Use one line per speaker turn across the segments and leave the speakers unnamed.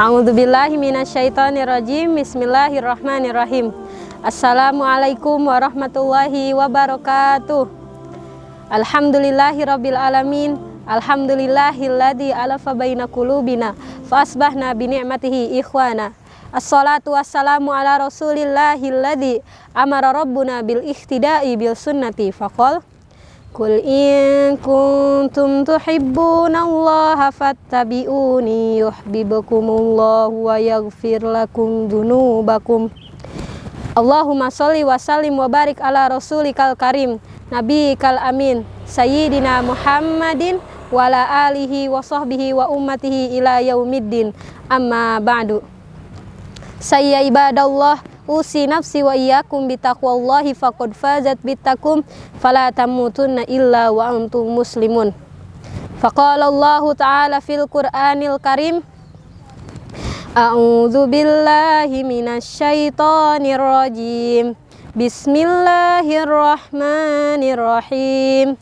A'udzubillahi minasyaitonirrajim. Bismillahirrahmanirrahim. Assalamualaikum warahmatullahi wabarakatuh. Alhamdulillahi rabbil alamin. Alhamdulillahilladzi alafa baina qulubina fa asbahna bi ni'matihi ikhwana. Assalatu wassalamu ala rasulillahilladzi amara rabbuna bil ihtida'i bil sunnati faqal Kul in kuntum tuhibbunallaha fattabi'uni yuhibbukumullahu wa yaghfir lakum dunubakum Allahumma sholli wa sallim wa barik ala rasulikal karim Nabi kal amin Sayyidina Muhammadin wa ala alihi wa sahbihi wa ummatihi ila yaumiddin. Amma ba'du. Saya ibadallah usi nafsi wa iyyakum bitaqwallahi faqad fazat bitakum fala tamutunna illa wa antum muslimun. Faqala Allah ta'ala fil Qur'anil Karim A'udzu billahi minasyaitonir rajim. Bismillahirrahmanirrahim.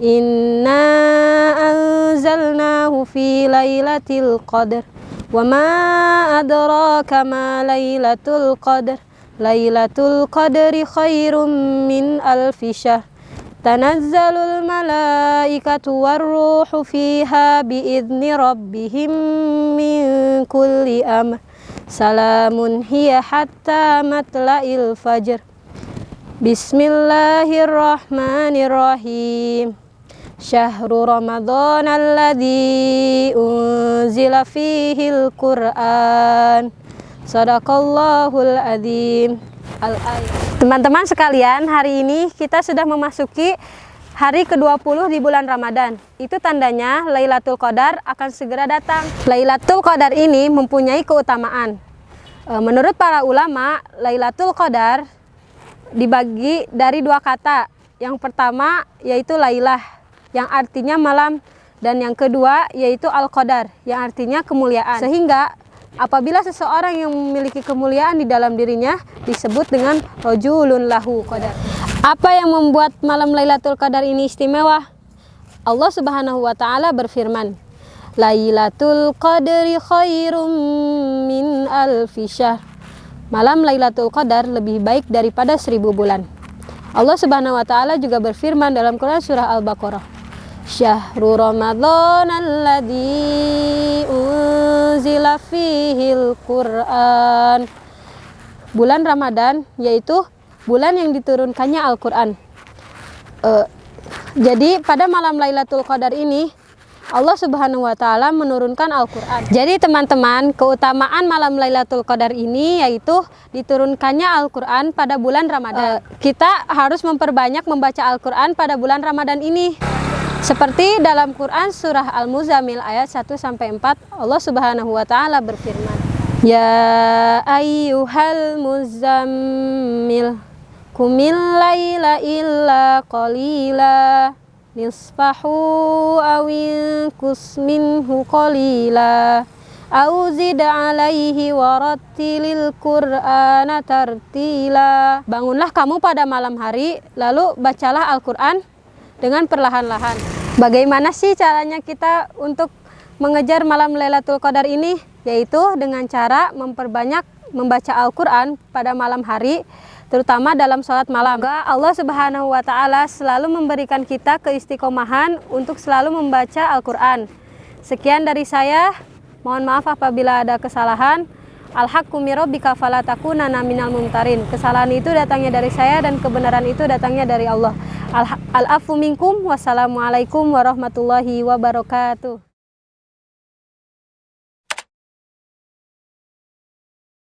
Inna anzalnahu fi lailatul qadr. Wa adraka ma lailatul qadr Lailatul Qadri khairum min alfi syahr. Tanazzalul malaikatu warruhu fiha biidni rabbihim min kulli amr. Salamun hiya hatta matla'il fajr. Bismillahirrahmanirrahim. Syahru Ramadan alladhi unzila fihil Qur'an Sadaqallahul adzim. Teman-teman sekalian, hari ini kita sudah memasuki hari ke-20 di bulan Ramadan. Itu tandanya Lailatul Qadar akan segera datang. Lailatul Qadar ini mempunyai keutamaan. E, menurut para ulama, Lailatul Qadar dibagi dari dua kata. Yang pertama yaitu Lailah, yang artinya malam, dan yang kedua yaitu Al-Qadar, yang artinya kemuliaan. Sehingga Apabila seseorang yang memiliki kemuliaan di dalam dirinya disebut dengan rojulun lahu qadar. Apa yang membuat malam Lailatul Qadar ini istimewa? Allah Subhanahu wa taala berfirman, Lailatul Qadri khairum min alfi. Malam Lailatul Qadar lebih baik daripada seribu bulan. Allah Subhanahu wa taala juga berfirman dalam Quran surah Al-Baqarah, Syahrul Ramadan alladzi unzila fihil Qur'an. Bulan Ramadan yaitu bulan yang diturunkannya Al-Qur'an. Uh, jadi pada malam Lailatul Qadar ini Allah Subhanahu wa taala menurunkan Al-Qur'an. Jadi teman-teman, keutamaan malam Lailatul Qadar ini yaitu diturunkannya Al-Qur'an pada bulan Ramadan. Uh, kita harus memperbanyak membaca Al-Qur'an pada bulan Ramadan ini. Seperti dalam Quran surah Al-Muzammil ayat 1 sampai 4 Allah Subhanahu wa taala berfirman Ya ayyuhal muzammil kumil laila illa qalila nisfahu awin kusminhu qalila au zid alaihi warattilil qur'ana tartila. Bangunlah kamu pada malam hari lalu bacalah Al-Qur'an dengan perlahan-lahan. Bagaimana sih caranya kita untuk mengejar malam Lailatul Qadar ini? Yaitu dengan cara memperbanyak membaca Al-Quran pada malam hari, terutama dalam sholat malam. Allah Subhanahu wa Ta'ala selalu memberikan kita keistiqomahan untuk selalu membaca Al-Quran. Sekian dari saya, mohon maaf apabila ada kesalahan. Al-haqqu mirabbika mumtarin. Kesalahan itu datangnya dari saya dan kebenaran itu datangnya dari Allah. Al-afu minkum. Wassalamualaikum warahmatullahi wabarakatuh.